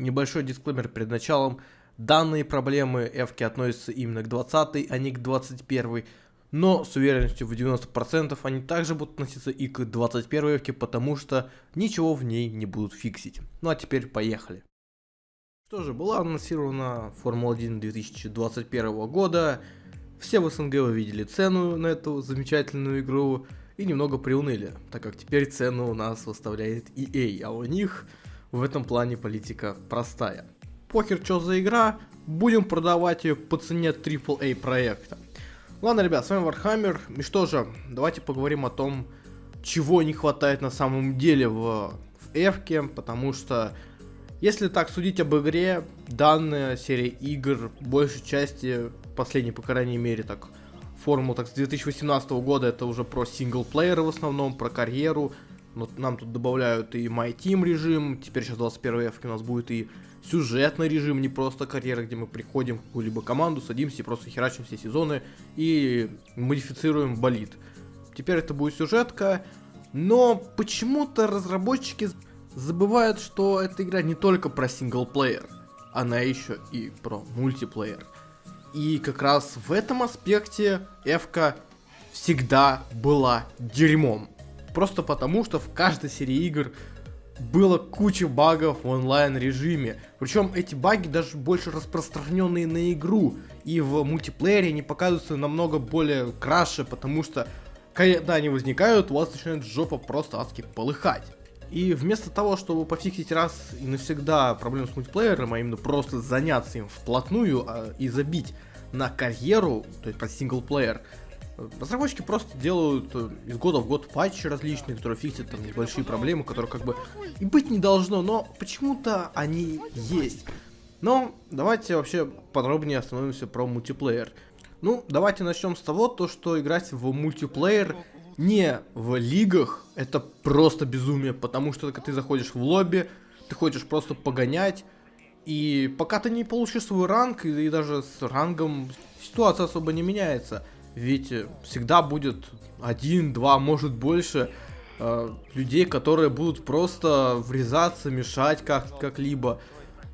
Небольшой дисклеймер перед началом. Данные проблемы Эвки относятся именно к 20, а не к 21. Но с уверенностью в 90% они также будут относиться и к 21 Эвке, потому что ничего в ней не будут фиксить. Ну а теперь поехали. Что же, была анонсирована Формула-1 2021 года. Все в СНГ увидели цену на эту замечательную игру и немного приуныли, так как теперь цену у нас выставляет EA, а у них в этом плане политика простая. Похер, что за игра, будем продавать ее по цене AAA проекта. Ладно, ребят, с вами Warhammer, и что же, давайте поговорим о том, чего не хватает на самом деле в, в Эфке, потому что, если так судить об игре, данная серия игр, большей части, последней, по крайней мере, так, Формулу так с 2018 года, это уже про синглплееры в основном, про карьеру, но нам тут добавляют и My Team режим, теперь сейчас 21 F у нас будет и сюжетный режим, не просто карьера, где мы приходим в какую-либо команду, садимся и просто херачим все сезоны и модифицируем болид. Теперь это будет сюжетка, но почему-то разработчики забывают, что эта игра не только про синглплеер, она еще и про мультиплеер. И как раз в этом аспекте Эвка всегда была дерьмом. Просто потому, что в каждой серии игр было куча багов в онлайн режиме. Причем эти баги даже больше распространенные на игру. И в мультиплеере они показываются намного более краше, потому что когда они возникают, у вас начинает жопа просто адски полыхать. И вместо того, чтобы пофиксить раз и навсегда проблему с мультиплеером, а именно просто заняться им вплотную а, и забить на карьеру, то есть про синглплеер, Разработчики просто делают э, из года в год патчи различные, которые фиксят там небольшие проблемы, которые как бы и быть не должно, но почему-то они есть. Но давайте вообще подробнее остановимся про мультиплеер. Ну, давайте начнем с того, то, что играть в мультиплеер не в лигах, это просто безумие, потому что когда ты заходишь в лобби, ты хочешь просто погонять, и пока ты не получишь свой ранг, и, и даже с рангом ситуация особо не меняется. Ведь всегда будет один, два, может больше э, людей, которые будут просто врезаться, мешать как- как-либо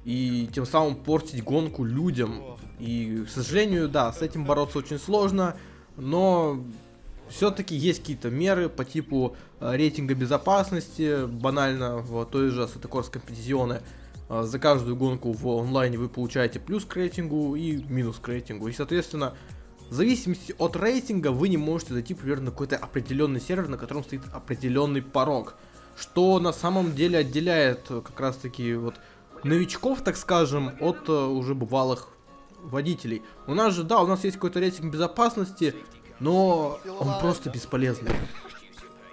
и тем самым портить гонку людям. И, к сожалению, да, с этим бороться очень сложно, но все-таки есть какие-то меры по типу э, рейтинга безопасности, банально в той же Сатакорской компетизионе. Э, за каждую гонку в онлайне вы получаете плюс к рейтингу и минус к рейтингу. И, соответственно, в зависимости от рейтинга вы не можете зайти примерно на какой-то определенный сервер, на котором стоит определенный порог. Что на самом деле отделяет э, как раз таки вот новичков, так скажем, от uh, уже бывалых водителей. У нас же, да, у нас есть какой-то рейтинг безопасности, но он просто бесполезный.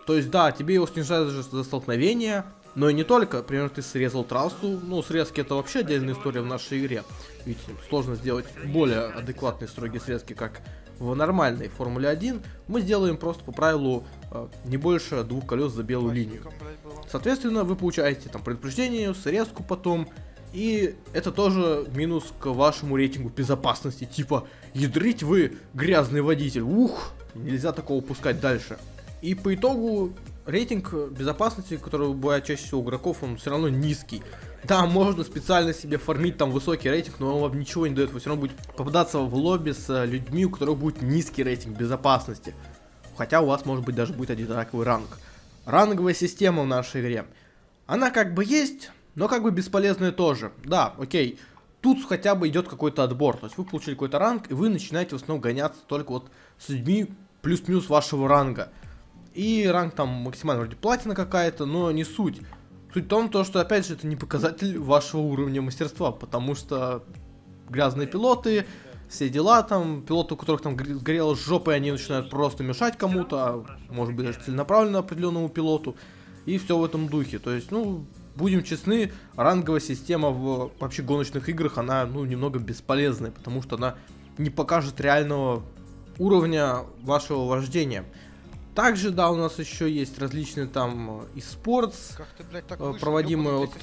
То есть, да, тебе его снижают за столкновение, но и не только, например, ты срезал трассу, ну, срезки это вообще отдельная история в нашей игре. Ведь сложно сделать более адекватные строгие срезки, как в нормальной Формуле 1. Мы сделаем просто по правилу э, не больше двух колес за белую линию. Соответственно, вы получаете там предупреждение, срезку потом, и это тоже минус к вашему рейтингу безопасности. Типа, ядрить вы грязный водитель. Ух, нельзя такого пускать дальше. И по итогу рейтинг безопасности, который бывает чаще всего у игроков, он все равно низкий. Да, можно специально себе фармить там высокий рейтинг, но он вам ничего не дает. Вы все равно будете попадаться в лобби с э, людьми, у которых будет низкий рейтинг безопасности. Хотя у вас может быть даже будет одинаковый ранг. Ранговая система в нашей игре. Она как бы есть, но как бы бесполезная тоже. Да, окей. Тут хотя бы идет какой-то отбор. То есть вы получили какой-то ранг, и вы начинаете в основном гоняться только вот с людьми плюс-минус вашего ранга. И ранг там максимально вроде платина какая-то, но не суть. Суть в том, то, что опять же это не показатель вашего уровня мастерства, потому что грязные пилоты, все дела там, пилоты, у которых там сгорела жопа, и они начинают просто мешать кому-то, а может быть даже целенаправленно определенному пилоту, и все в этом духе. То есть, ну, будем честны, ранговая система в вообще гоночных играх, она, ну, немного бесполезная, потому что она не покажет реального уровня вашего вождения. Также, да, у нас еще есть различные там и спортс, э, проводимые от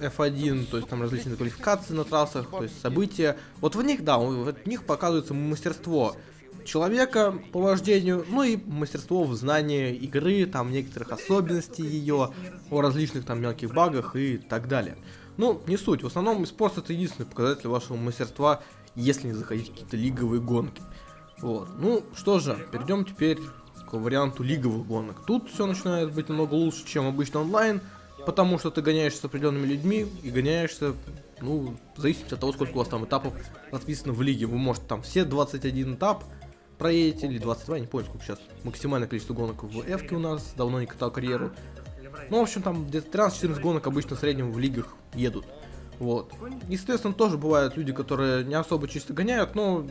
F1, э, то есть там различные квалификации на трассах, то есть события. Вот в них, да, в них показывается мастерство человека по вождению, ну и мастерство в знании игры, там некоторых особенностей ее, о различных там мелких багах и так далее. Ну, не суть. В основном спорт это единственный показатель вашего мастерства, если не заходить в какие-то лиговые гонки. Вот. Ну, что же, перейдем теперь варианту лиговых гонок. Тут все начинает быть намного лучше, чем обычно онлайн, потому что ты гоняешься с определенными людьми и гоняешься, ну, в зависимости от того, сколько у вас там этапов расписано в лиге. Вы можете там все 21 этап проедете, или 22, не помню, сколько сейчас максимальное количество гонок в f у нас, давно не катал карьеру. Ну, в общем, там где-то 13-14 гонок обычно в среднем в лигах едут. Вот. Естественно, тоже бывают люди, которые не особо чисто гоняют, но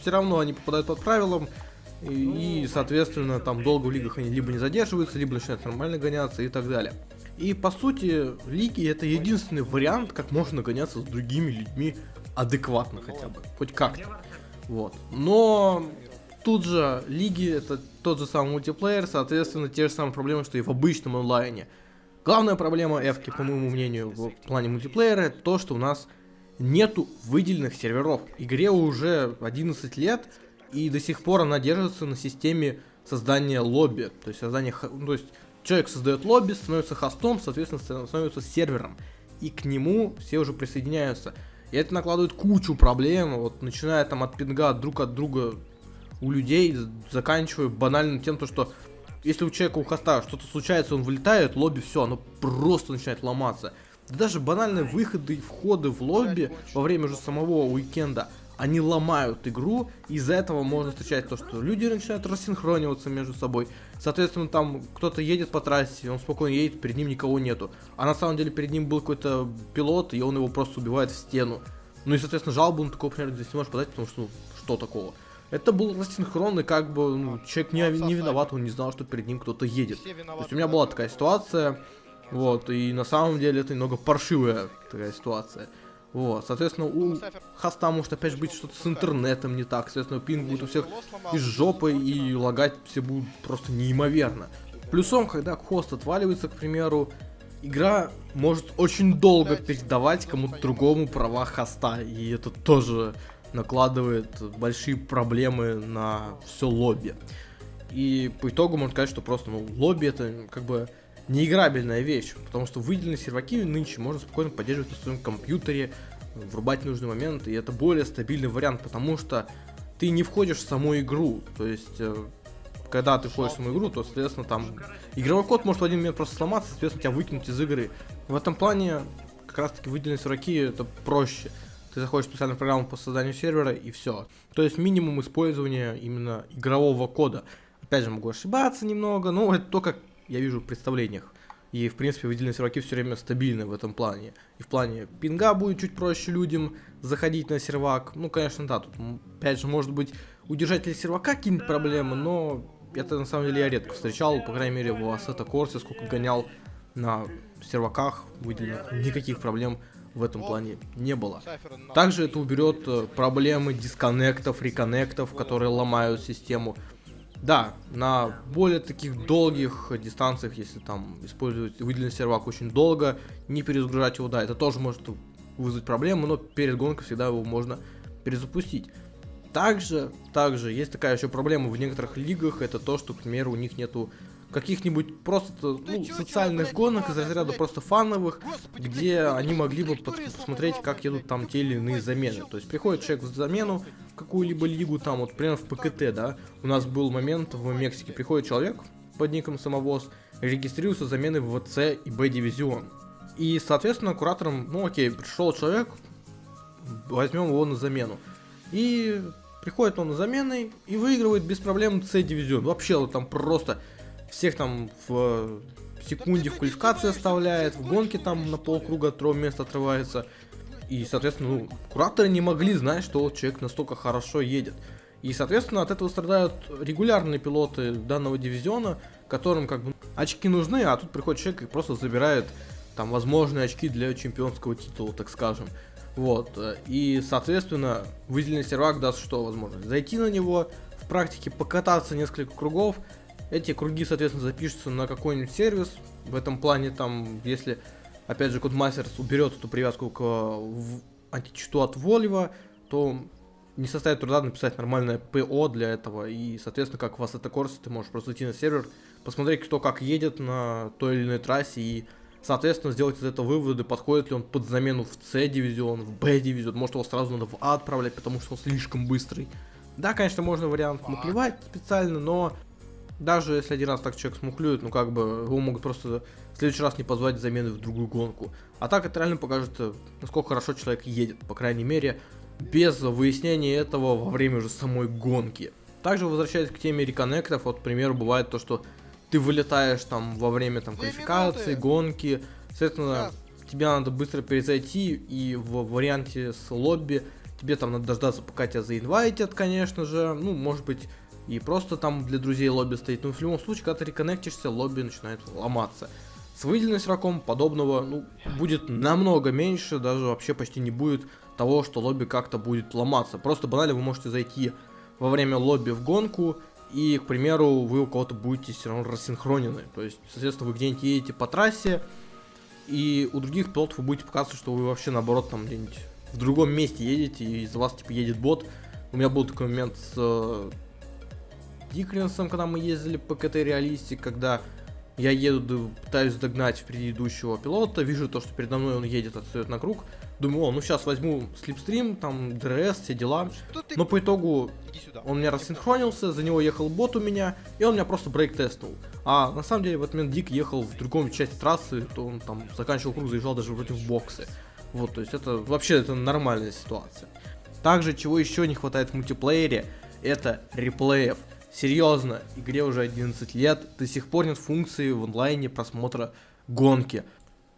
все равно они попадают под правилам, и, соответственно, там долго в лигах они либо не задерживаются, либо начинают нормально гоняться и так далее. И, по сути, лиги это единственный вариант, как можно гоняться с другими людьми адекватно хотя бы, хоть как-то. Вот. Но тут же лиги это тот же самый мультиплеер, соответственно, те же самые проблемы, что и в обычном онлайне. Главная проблема Эвки, по моему мнению, в плане мультиплеера, это то, что у нас нету выделенных серверов. Игре уже 11 лет, и до сих пор она держится на системе создания лобби. То есть создание, ну, то есть человек создает лобби, становится хостом, соответственно, становится сервером. И к нему все уже присоединяются. И это накладывает кучу проблем, вот начиная там от пинга друг от друга у людей, заканчивая банальным тем, то, что если у человека у хоста что-то случается, он вылетает, лобби, все, оно просто начинает ломаться. даже банальные выходы и входы в лобби во время же самого уикенда, они ломают игру, из-за этого можно встречать то, что люди начинают рассинхрониваться между собой. Соответственно, там кто-то едет по трассе, он спокойно едет, перед ним никого нету. А на самом деле перед ним был какой-то пилот, и он его просто убивает в стену. Ну и, соответственно, жалобу он такого, например, здесь не может подать, потому что, ну, что такого? Это был рассинхрон, и как бы ну, человек не, не виноват, он не знал, что перед ним кто-то едет. То есть у меня была такая ситуация, вот, и на самом деле это немного паршивая такая ситуация. Вот, соответственно, у хоста может опять быть что-то с интернетом не так, соответственно, пинг будет у всех из жопы, и лагать все будут просто неимоверно. Плюсом, когда хост отваливается, к примеру, игра может очень долго передавать кому-то другому права хоста, и это тоже накладывает большие проблемы на все лобби. И по итогу можно сказать, что просто ну, лобби это как бы неиграбельная вещь, потому что выделенные серваки нынче можно спокойно поддерживать на своем компьютере, врубать в нужный момент, и это более стабильный вариант, потому что ты не входишь в саму игру, то есть э, когда ты входишь в саму игру, то, соответственно, там игровой код может в один момент просто сломаться, соответственно, тебя выкинуть из игры. В этом плане как раз таки выделенные серваки это проще ты заходишь в специальную программу по созданию сервера и все. То есть минимум использования именно игрового кода. Опять же, могу ошибаться немного, но это то, как я вижу в представлениях. И, в принципе, выделенные серваки все время стабильны в этом плане. И в плане пинга будет чуть проще людям заходить на сервак. Ну, конечно, да, тут, опять же, может быть, у держателя сервака какие-нибудь проблемы, но это, на самом деле, я редко встречал. По крайней мере, в Assetto Corsa, сколько гонял на серваках выделенных, никаких проблем в этом плане не было. Также это уберет э, проблемы дисконнектов, реконнектов, которые ломают систему. Да, на более таких долгих дистанциях, если там использовать выделенный сервак очень долго, не перезагружать его, да, это тоже может вызвать проблемы, но перед гонкой всегда его можно перезапустить. Также, также есть такая еще проблема в некоторых лигах, это то, что, к примеру, у них нету каких-нибудь просто ну, социальных гонок из разряда просто фановых, где они могли бы посмотреть, как едут там те или иные замены. То есть приходит человек в замену в какую-либо лигу, там вот, например, в ПКТ, да, у нас был момент в Мексике, приходит человек под ником Самовоз, регистрируется замены в ВЦ и Б-дивизион. И, соответственно, куратором, ну окей, пришел человек, возьмем его на замену. И приходит он на замены и выигрывает без проблем С-дивизион. Вообще, там просто всех там в секунде в квалификации оставляет, в гонке там на полкруга от второго места отрывается. И, соответственно, ну, кураторы не могли знать, что человек настолько хорошо едет. И, соответственно, от этого страдают регулярные пилоты данного дивизиона, которым как бы очки нужны, а тут приходит человек и просто забирает там возможные очки для чемпионского титула, так скажем. Вот. И, соответственно, выделенный сервак даст что возможность? Зайти на него, в практике покататься несколько кругов, эти круги, соответственно, запишутся на какой-нибудь сервис. В этом плане, там, если, опять же, Codemasters уберет эту привязку к античту от Вольва, то не составит труда написать нормальное ПО для этого. И, соответственно, как у вас это корс, ты можешь просто зайти на сервер, посмотреть, кто как едет на той или иной трассе и Соответственно, сделать из этого выводы, подходит ли он под замену в С-дивизион, в Б-дивизион, может его сразу надо в А отправлять, потому что он слишком быстрый. Да, конечно, можно вариант мухлевать специально, но даже если один раз так человек смухлюет, ну как бы его могут просто в следующий раз не позвать замены в другую гонку. А так это реально покажет, э, насколько хорошо человек едет, по крайней мере, без выяснения этого во время уже самой гонки. Также возвращаясь к теме реконнектов, вот, к примеру, бывает то, что ты вылетаешь там во время там квалификации, гонки, соответственно, тебе надо быстро перезайти, и в варианте с лобби тебе там надо дождаться, пока тебя заинвайтят, конечно же, ну, может быть, и просто там для друзей лобби стоит, но в любом случае, когда ты реконнектишься, лобби начинает ломаться. С выделенным сроком подобного, ну, будет намного меньше, даже вообще почти не будет того, что лобби как-то будет ломаться. Просто банально вы можете зайти во время лобби в гонку, и, к примеру, вы у кого-то будете все равно рассинхронены. То есть, соответственно, вы где-нибудь едете по трассе, и у других пилотов вы будете показывать, что вы вообще, наоборот, там где-нибудь в другом месте едете, и из-за вас, типа, едет бот. У меня был такой момент с э, Дикринсом, когда мы ездили по КТ Реалистик, когда я еду, пытаюсь догнать впереди идущего пилота, вижу то, что передо мной он едет, отстает на круг, Думаю, о, ну сейчас возьму slipstream, там, DRS, все дела. Но по итогу он меня рассинхронился, за него ехал бот у меня, и он меня просто brake test нул. А на самом деле в этот момент Дик ехал в другом части трассы, то он там заканчивал круг, заезжал даже против боксы. Вот, то есть это вообще это нормальная ситуация. Также, чего еще не хватает в мультиплеере, это реплеев. Серьезно, игре уже 11 лет, до сих пор нет функции в онлайне просмотра гонки.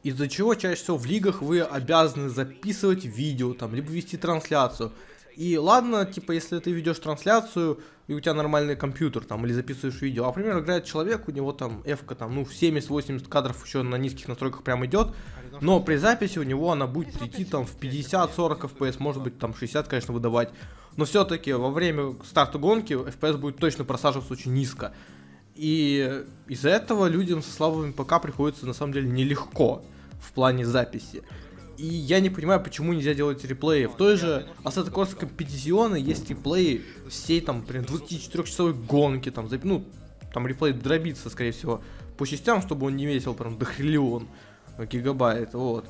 Из-за чего чаще всего в лигах вы обязаны записывать видео, там, либо вести трансляцию. И ладно, типа, если ты ведешь трансляцию, и у тебя нормальный компьютер, там, или записываешь видео, а, например, играет человек, у него там f там, ну, в 70-80 кадров еще на низких настройках прям идет, но при записи у него она будет идти там в 50-40 FPS, может быть, там 60, конечно, выдавать, но все-таки во время старта гонки FPS будет точно просаживаться очень низко. И из-за этого людям со слабыми ПК приходится на самом деле нелегко в плане записи. И я не понимаю, почему нельзя делать реплеи. В той же Assetto Corsa Competizione есть реплеи всей там, прям 24-часовой гонки, там, ну, там реплей дробится, скорее всего, по частям, чтобы он не весил прям до хриллион гигабайт, вот.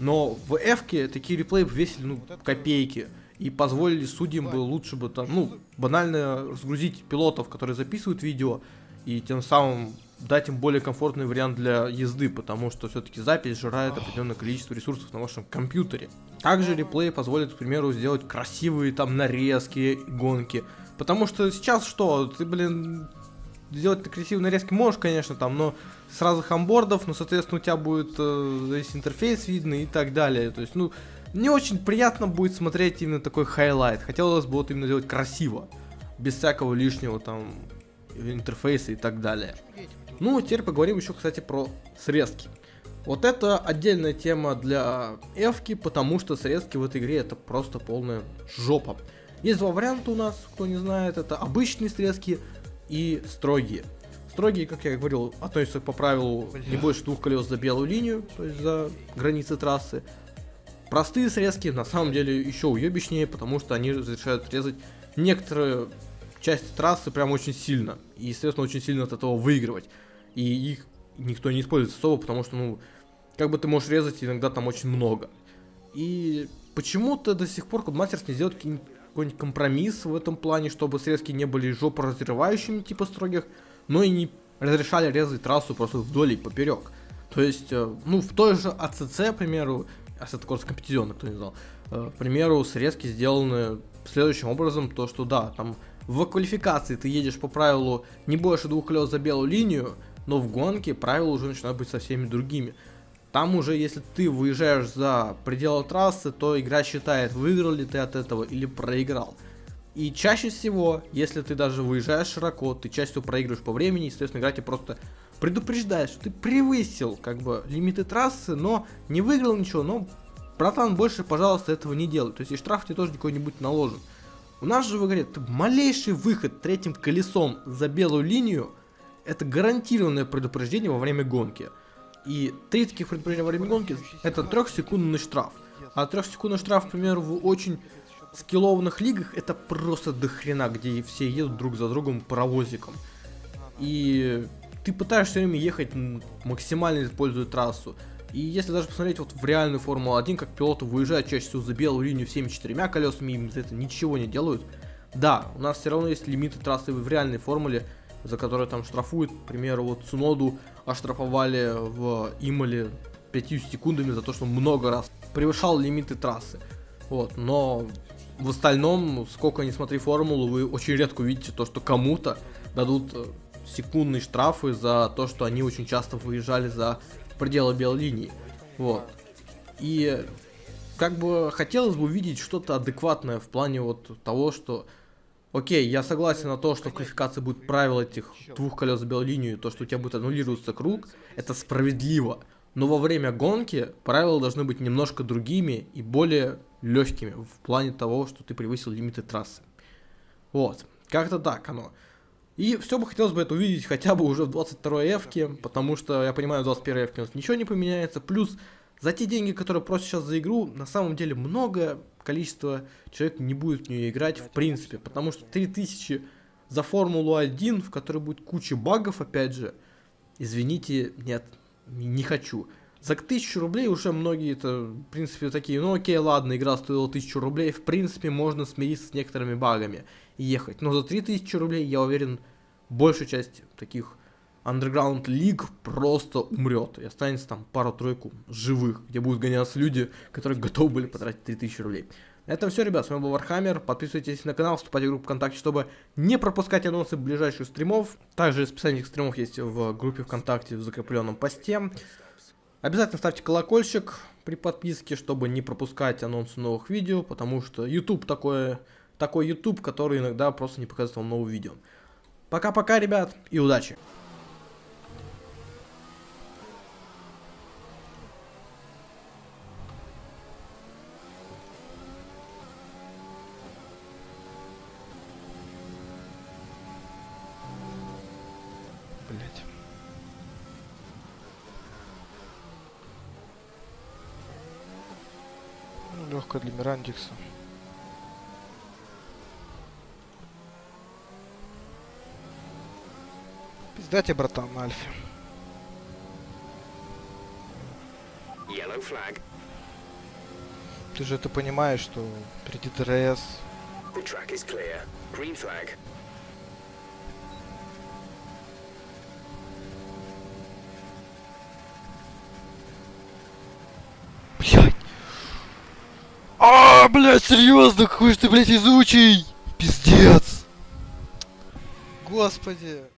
Но в f такие реплеи весили, ну, копейки. И позволили судьям бы лучше бы там, ну, банально разгрузить пилотов, которые записывают видео, и тем самым дать им более комфортный вариант для езды, потому что все-таки запись сжирает определенное количество ресурсов на вашем компьютере. Также реплей позволит, к примеру, сделать красивые там нарезки, гонки. Потому что сейчас что, ты, блин, сделать красивые нарезки можешь, конечно, там, но сразу с onboard ов, но, соответственно, у тебя будет э, весь интерфейс видно и так далее. То есть, ну, не очень приятно будет смотреть именно такой highlight. Хотелось бы вот именно сделать красиво, без всякого лишнего там интерфейса и так далее. Ну, теперь поговорим еще, кстати, про срезки. Вот это отдельная тема для эвки, потому что срезки в этой игре это просто полная жопа. Есть два варианта у нас, кто не знает, это обычные срезки и строгие. Строгие, как я говорил, относятся по правилу не больше двух колес за белую линию, то есть за границы трассы. Простые срезки на самом деле еще уебищнее, потому что они разрешают резать некоторые части трассы прям очень сильно. И, естественно, очень сильно от этого выигрывать и их никто не использует особо, потому что, ну, как бы ты можешь резать, иногда там очень много. И почему-то до сих пор Codemasters не сделал какой-нибудь компромисс в этом плане, чтобы срезки не были жопоразрывающими, типа строгих, но и не разрешали резать трассу просто вдоль и поперек. То есть, э, ну, в той же АЦЦ, к примеру, Assetto Corsa Competizione, кто не знал, э, к примеру, срезки сделаны следующим образом, то что да, там в квалификации ты едешь по правилу не больше двух колес за белую линию, но в гонке правила уже начинают быть совсем другими. Там уже, если ты выезжаешь за пределы трассы, то игра считает, выиграл ли ты от этого или проиграл. И чаще всего, если ты даже выезжаешь широко, ты чаще всего проигрываешь по времени, естественно, игра тебе просто предупреждает, что ты превысил как бы лимиты трассы, но не выиграл ничего, но братан, больше, пожалуйста, этого не делай. То есть и штраф тебе тоже какой-нибудь наложен. У нас же в игре малейший выход третьим колесом за белую линию, это гарантированное предупреждение во время гонки. И три таких предупреждения во время гонки это трехсекундный штраф. А трехсекундный штраф, к примеру, в очень скиллованных лигах это просто дохрена, где все едут друг за другом паровозиком. И ты пытаешься все время ехать максимально используя трассу. И если даже посмотреть вот в реальную Формулу-1, как пилоты выезжают чаще всего за белую линию всеми четырьмя колесами, им за это ничего не делают. Да, у нас все равно есть лимиты трассы в реальной формуле, за которые там штрафуют, к примеру, вот Суноду оштрафовали в Имале 5 секундами за то, что много раз превышал лимиты трассы. Вот, но в остальном, сколько не смотри формулу, вы очень редко увидите то, что кому-то дадут э, секундные штрафы за то, что они очень часто выезжали за пределы белой линии. Вот. И как бы хотелось бы увидеть что-то адекватное в плане вот того, что Окей, я согласен на то, что в квалификации будет правило этих двух колес за белую линию, то, что у тебя будет аннулироваться круг, это справедливо. Но во время гонки правила должны быть немножко другими и более легкими в плане того, что ты превысил лимиты трассы. Вот, как-то так оно. И все бы хотелось бы это увидеть хотя бы уже в 22 эвке, потому что я понимаю, в 21 эвке у нас ничего не поменяется. Плюс за те деньги, которые просят сейчас за игру, на самом деле много количество человек не будет в нее играть в принципе, потому что 3000 за Формулу 1, в которой будет куча багов, опять же, извините, нет, не хочу. За 1000 рублей уже многие это, в принципе, такие, ну окей, ладно, игра стоила 1000 рублей, в принципе, можно смириться с некоторыми багами и ехать. Но за 3000 рублей, я уверен, большая часть таких Underground League просто умрет. И останется там пару-тройку живых, где будут гоняться люди, которые готовы были потратить 3000 рублей. На этом все, ребят. С вами был Вархаммер. Подписывайтесь на канал, вступайте в группу ВКонтакте, чтобы не пропускать анонсы ближайших стримов. Также расписание этих стримов есть в группе ВКонтакте в закрепленном посте. Обязательно ставьте колокольчик при подписке, чтобы не пропускать анонсы новых видео, потому что YouTube такое, такой YouTube, который иногда просто не показывает вам новые видео. Пока-пока, ребят, и удачи! Легко для Мирандикса. Тебе, братан, на Альфе. Ты же это понимаешь, что впереди DRS. Блять. А, блять, серьезно, какой же ты, блять, изучий. Пиздец. Господи.